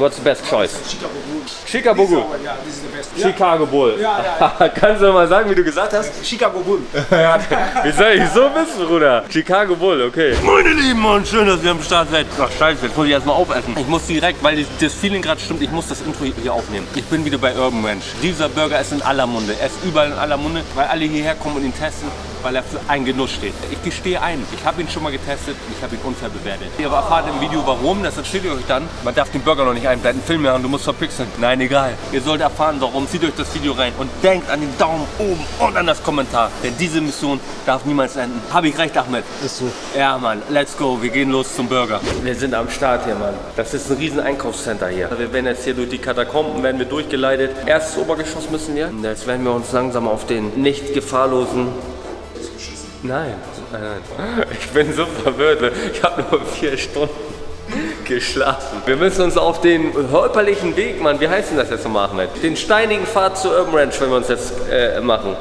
What's the best choice? Chicago Bull. Chicago Bull. Yeah, this is the best. Chicago Bull. Ja, ja, Kannst du mal sagen, wie du gesagt hast? Chicago Bull. Wie soll ich so wissen, Bruder? Chicago Bull, okay. Meine Lieben und schön, dass ihr am Start seid. Ach, scheiße, jetzt muss ich erstmal aufessen. Ich muss direkt, weil das Feeling gerade stimmt, ich muss das Intro hier aufnehmen. Ich bin wieder bei Urban Ranch. Dieser Burger ist in aller Munde. Er ist überall in aller Munde, weil alle hierher kommen und ihn testen, weil er für einen Genuss steht. Ich gestehe ein, ich habe ihn schon mal getestet und ich habe ihn unfair bewertet. Ihr erfahrt im Video warum, das erzählt ihr euch dann. Man darf den Burger noch nicht einblenden, Film machen, du musst verpixeln. Nein, egal. Ihr sollt erfahren, warum. Zieht euch das Video rein und denkt an den Daumen oben und an das Kommentar. Denn diese Mission darf niemals enden. Habe ich recht, Ahmed? Ist so. Ja, Mann, let's go. Wir gehen los zum Burger. Wir sind am Start hier, Mann. Das ist ein riesen Einkaufscenter hier. Wir werden jetzt hier durch die Katakomben, werden wir durchgeleitet. Erstes Obergeschoss müssen wir. Und Jetzt werden wir uns langsam auf den nicht gefahrlosen... Nein, nein, nein. Ich bin so verwirrt. Ich habe nur vier Stunden geschlafen. Wir müssen uns auf den holperlichen Weg, Mann, wie heißt denn das jetzt nochmal, Ahmed? Den steinigen Pfad zur Urban Ranch, wenn wir uns jetzt äh, machen.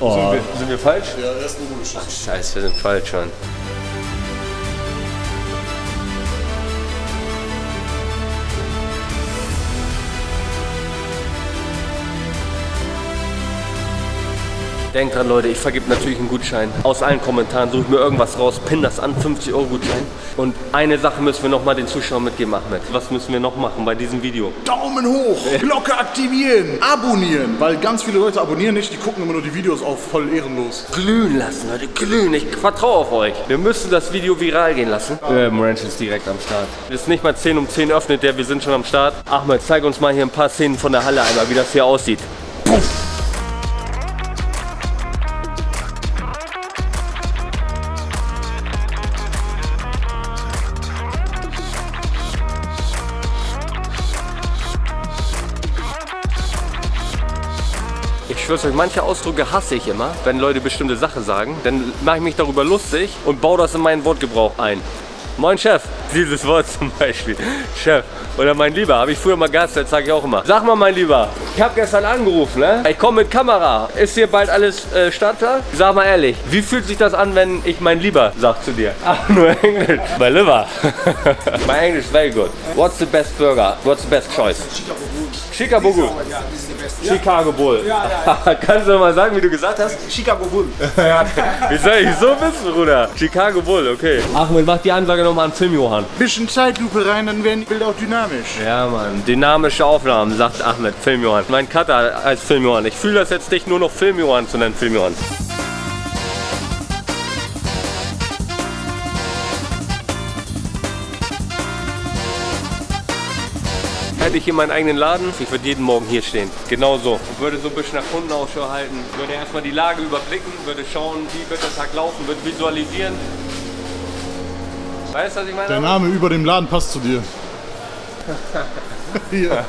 Oh. Sind, wir, sind wir falsch? Ja, erst Obergeschoss. Scheiße, wir sind falsch schon. Denkt dran, Leute, ich vergebe natürlich einen Gutschein. Aus allen Kommentaren suche ich mir irgendwas raus, pin das an, 50 Euro Gutschein. Und eine Sache müssen wir nochmal den Zuschauern mitgeben, Ahmed. Was müssen wir noch machen bei diesem Video? Daumen hoch, Glocke aktivieren, abonnieren, weil ganz viele Leute abonnieren nicht, die gucken immer nur die Videos auf, voll ehrenlos. Glühen lassen, Leute, glühen. Ich vertraue auf euch. Wir müssen das Video viral gehen lassen. Ähm, Ranch ist direkt am Start. Es ist nicht mal 10 um 10 öffnet der, wir sind schon am Start. Ahmed, zeig uns mal hier ein paar Szenen von der Halle einmal, wie das hier aussieht. Puff. Ich schwör's euch, manche Ausdrücke hasse ich immer, wenn Leute bestimmte Sachen sagen. Dann mache ich mich darüber lustig und baue das in meinen Wortgebrauch ein. Moin Chef, dieses Wort zum Beispiel. Chef. Oder mein Lieber, habe ich früher mal gehasst, das sage ich auch immer. Sag mal mein Lieber, ich habe gestern angerufen, ne? Ich komme mit Kamera. Ist hier bald alles äh, startklar? Sag mal ehrlich, wie fühlt sich das an, wenn ich mein Lieber sag zu dir? Ach, nur Englisch. My Liver. my English very good. What's the best burger? What's the best choice? Chicago. Chicago Ja, best. Chicago Bull. Ja, ja, Kannst du mal sagen, wie du gesagt hast? Chicago Bull. Wie soll ich so wissen, Bruder? Chicago Bull, okay. Ahmed, mach die Ansage nochmal an Film, Johann. Bisschen Zeitlupe rein, dann werden die Bilder auch dynamisch. Ja, Mann. Dynamische Aufnahmen, sagt Ahmed. Film, Johann. Mein Cutter als Film, Johann. Ich fühle das jetzt nicht nur noch Film, Johann zu nennen, Film, Johann. Hätte ich hier meinen eigenen Laden, ich würde jeden Morgen hier stehen. Genau so. Ich würde so ein bisschen nach Kunden Ausschau halten, würde erstmal die Lage überblicken, würde schauen, wie wird der Tag laufen, würde visualisieren. Weißt du, was ich meine? Der Name über dem Laden passt zu dir. Hier.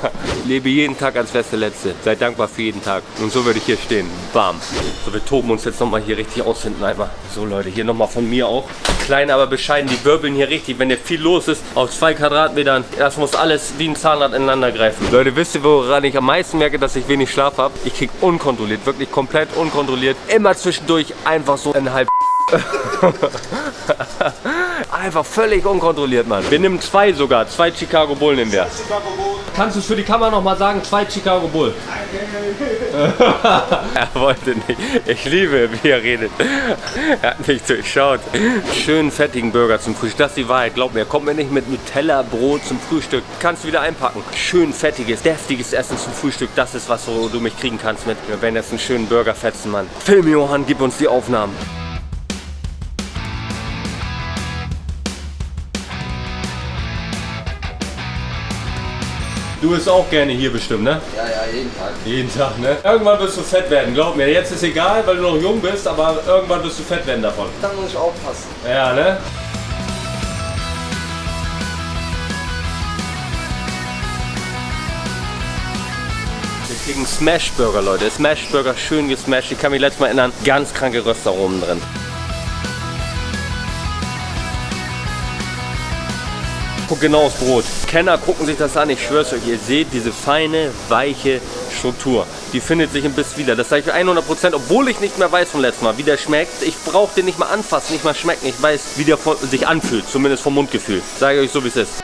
Lebe jeden Tag als der letzte. Sei dankbar für jeden Tag. Und so würde ich hier stehen. Bam. So, wir toben uns jetzt nochmal hier richtig aus hinten einmal. So Leute, hier nochmal von mir auch. Klein, aber bescheiden. Die wirbeln hier richtig. Wenn hier viel los ist, auf zwei Quadratmetern, das muss alles wie ein Zahnrad ineinander greifen. Leute, wisst ihr, woran ich am meisten merke, dass ich wenig Schlaf habe? Ich krieg unkontrolliert, wirklich komplett unkontrolliert. Immer zwischendurch einfach so ein halb Einfach völlig unkontrolliert, Mann. Wir nehmen zwei sogar. Zwei Chicago Bull nehmen wir. Chicago Bull. Kannst du es für die Kamera nochmal sagen? Zwei Chicago Bull. er wollte nicht. Ich liebe, wie er redet. Er hat nicht durchschaut. Schönen fettigen Burger zum Frühstück. Das ist die Wahrheit. Glaub mir, kommt mir nicht mit Nutella, Brot zum Frühstück. Kannst du wieder einpacken. Schön fettiges, deftiges Essen zum Frühstück. Das ist was, wo du mich kriegen kannst mit. Wir werden jetzt einen schönen Burger fetzen, Mann. Film, Johann, gib uns die Aufnahmen. Du bist auch gerne hier bestimmt, ne? Ja, ja, jeden Tag. Jeden Tag, ne? Irgendwann wirst du fett werden, glaub mir. Jetzt ist egal, weil du noch jung bist, aber irgendwann wirst du fett werden davon. Da muss ich aufpassen. Ja, ne? Wir kriegen Smash Burger, Leute. Smash Burger, schön gesmashed. Ich kann mich letztes Mal erinnern, ganz kranke Röstaromen drin. Guck genau aufs Brot. Kenner gucken sich das an, ich schwör's euch, ihr seht diese feine, weiche Struktur. Die findet sich im Biss wieder. Das sage ich für 100%, obwohl ich nicht mehr weiß vom letzten Mal, wie der schmeckt. Ich brauche den nicht mal anfassen, nicht mal schmecken. Ich weiß, wie der von, sich anfühlt, zumindest vom Mundgefühl. Sage ich euch so, wie es ist.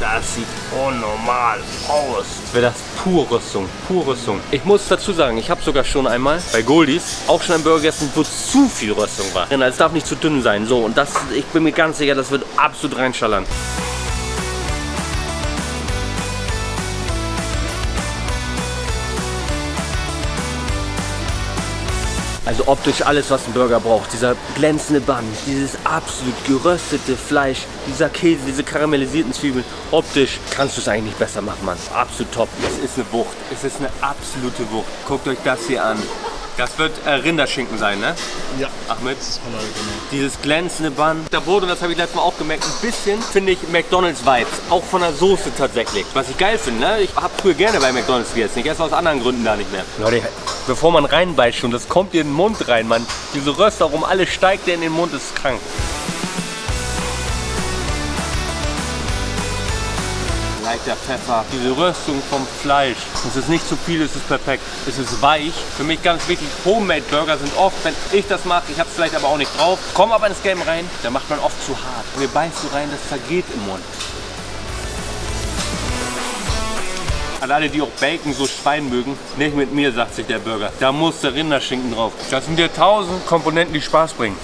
Das sieht unnormal aus. Wäre das pure Rüstung, pure Rüstung. Ich muss dazu sagen, ich habe sogar schon einmal bei Goldies auch schon einen Burger gegessen, wo zu viel Rüstung war. Denn Es darf nicht zu dünn sein. So, und das, ich bin mir ganz sicher, das wird absolut reinschallern. Also optisch alles, was ein Burger braucht. Dieser glänzende Bann, dieses absolut geröstete Fleisch, dieser Käse, diese karamellisierten Zwiebeln. Optisch kannst du es eigentlich nicht besser machen, Mann. Absolut top. Es ist eine Wucht. Es ist eine absolute Wucht. Guckt euch das hier an. Das wird äh, Rinderschinken sein, ne? Ja. Ahmed? Halal, genau. Dieses glänzende Band. Da wurde, und das habe ich letztes Mal auch gemerkt, ein bisschen, finde ich, McDonalds-Vibes. Auch von der Soße tatsächlich. Was ich geil finde, ne? Ich habe früher gerne bei McDonalds gegessen. Ich esse aus anderen Gründen da nicht mehr. Leute, bevor man reinbeißt schon, das kommt dir in den Mund rein, Mann. Diese Röstaromen, alles steigt dir in den Mund, das ist krank. Leichter Pfeffer, diese Röstung vom Fleisch. Es ist nicht zu viel, es ist perfekt. Es ist weich. Für mich ganz wichtig, Homemade-Burger sind oft, wenn ich das mache, ich habe es vielleicht aber auch nicht drauf, kommen aber ins Game rein, da macht man oft zu hart. Und ihr beißt so rein, das zergeht im Mund. An alle, die auch Bacon so Schwein mögen, nicht mit mir, sagt sich der Burger. Da muss der Rinderschinken drauf. Das sind ja tausend Komponenten, die Spaß bringen.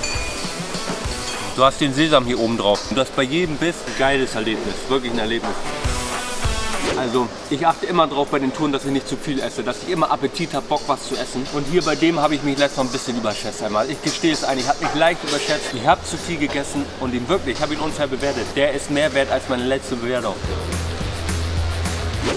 Du hast den Sesam hier oben drauf. Und das bei jedem Biss ein geiles Erlebnis. Wirklich ein Erlebnis. Also ich achte immer drauf bei den Touren, dass ich nicht zu viel esse, dass ich immer Appetit habe, Bock was zu essen. Und hier bei dem habe ich mich letztes Mal ein bisschen überschätzt einmal. Ich gestehe es ein, ich habe mich leicht überschätzt. Ich habe zu viel gegessen und ihn wirklich, ich habe ihn unfair bewertet. Der ist mehr wert als meine letzte Bewertung.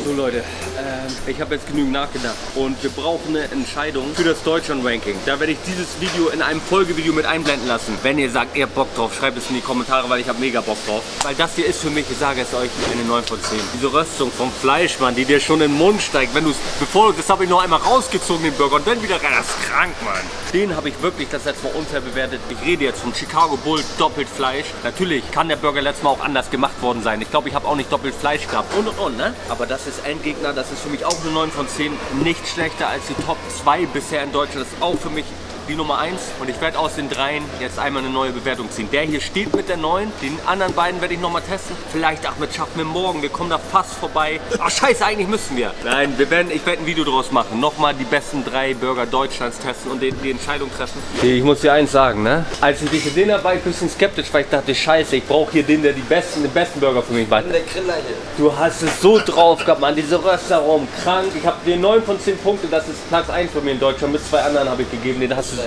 So Leute, ähm, ich habe jetzt genügend nachgedacht und wir brauchen eine Entscheidung für das Deutschland-Ranking. Da werde ich dieses Video in einem Folgevideo mit einblenden lassen. Wenn ihr sagt, ihr habt Bock drauf, schreibt es in die Kommentare, weil ich habe mega Bock drauf. Weil das hier ist für mich, ich sage es euch, eine 9 von 10. Diese Röstung vom Fleisch, Mann, die dir schon in den Mund steigt, wenn du es, bevor das habe ich noch einmal rausgezogen, den Burger, und dann wieder rein, das ist krank, Mann. Den habe ich wirklich das letzte Mal unfair bewertet. Ich rede jetzt vom Chicago Bull doppelt Fleisch. Natürlich kann der Burger letztes Mal auch anders gemacht worden sein. Ich glaube, ich habe auch nicht doppelt Fleisch gehabt und und und, ne? Aber das ist Endgegner, das ist für mich auch eine 9 von 10. Nicht schlechter als die Top 2 bisher in Deutschland. Das ist auch für mich die Nummer 1 und ich werde aus den dreien jetzt einmal eine neue Bewertung ziehen. Der hier steht mit der 9, den anderen beiden werde ich nochmal testen. Vielleicht Ahmed schaffen wir morgen, wir kommen da fast vorbei. Ach scheiße, eigentlich müssen wir. Nein, wir werden, ich werde ein Video draus machen. Nochmal die besten drei Burger Deutschlands testen und die, die Entscheidung treffen. Ich muss dir eins sagen, ne? Als ich dich gesehen habe, war ich ein bisschen skeptisch, weil ich dachte, scheiße, ich brauche hier den, der die besten, den besten Burger für mich macht. Der Griller hier. Du hast es so drauf gehabt, Mann, diese Röstaromen, krank. Ich habe dir 9 von 10 Punkte, das ist Platz 1 von mir in Deutschland. Mit zwei anderen habe ich gegeben, den hast du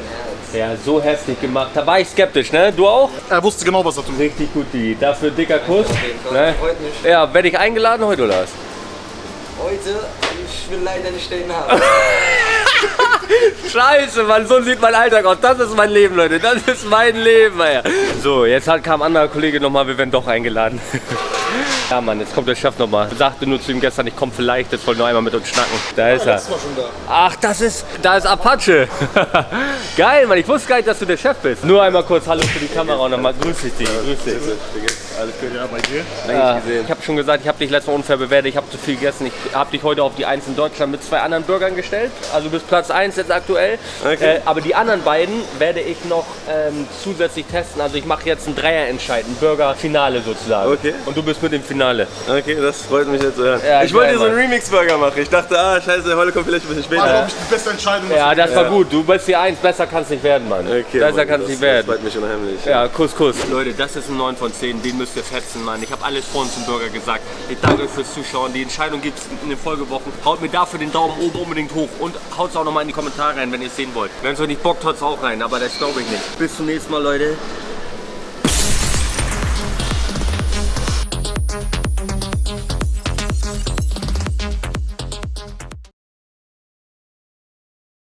ja, so heftig gemacht. Da war ich skeptisch, ne? Du auch? Er wusste genau, was er tut. Richtig gut, die. Dafür dicker Kuss. jeden Fall. Ne? Freut mich. Ja, werde ich eingeladen heute oder was? Heute, ich will leider nicht stehen haben. Scheiße, Mann, so sieht mein Alltag aus. Das ist mein Leben, Leute. Das ist mein Leben, ey. So, jetzt hat, kam ein anderer Kollege nochmal, wir werden doch eingeladen. Ja, Mann, jetzt kommt der Chef nochmal. Sagte nur zu ihm gestern, ich komme vielleicht, jetzt wollte nur einmal mit uns schnacken. Da ist er. Das war schon da. Ach, das ist, da ist Apache. Geil, Mann, ich wusste gar nicht, dass du der Chef bist. Nur einmal kurz Hallo für die Kamera und nochmal grüß dich, Digi, grüß dich. Alles gut, ja, bei dir? Ja, ich habe schon gesagt, ich habe dich letztes Mal unfair bewertet, ich habe zu viel gegessen. Ich habe dich heute auf die 1 in Deutschland mit zwei anderen Burgern gestellt. Also bis Platz 1 jetzt aktuell. Äh, aber die anderen beiden werde ich noch ähm, zusätzlich testen. Also ich mache jetzt ein Dreierentscheid, ein Burger-Finale sozusagen. Okay. Und du bist mit dem Finale. Okay, das freut mich jetzt zu hören. Ja, ich wollte dir so einen. Remix-Burger machen. Ich dachte, ah, scheiße, der Holle kommt vielleicht ein bisschen War, später. glaube ich, die beste Entscheidung. Ja, das war gut. Du bist die 1, besser kann es nicht werden, Mann. Okay, besser kann es nicht werden. Das freut mich unheimlich. Ja, Kuss, Kuss. Leute, das ist ein 9 von 10, den müsst ihr fetzen, Mann. Ich habe alles vor uns zum Burger gesagt. Ich danke euch fürs Zuschauen. Die Entscheidung gibt es in den Folgewochen. Haut mir dafür den Daumen oben unbedingt hoch und haut es auch nochmal in die Kommentare rein, wenn ihr es sehen wollt. Wenn es euch nicht bockt, haut es auch rein, aber das glaube ich nicht. Bis zum nächsten Mal, Leute.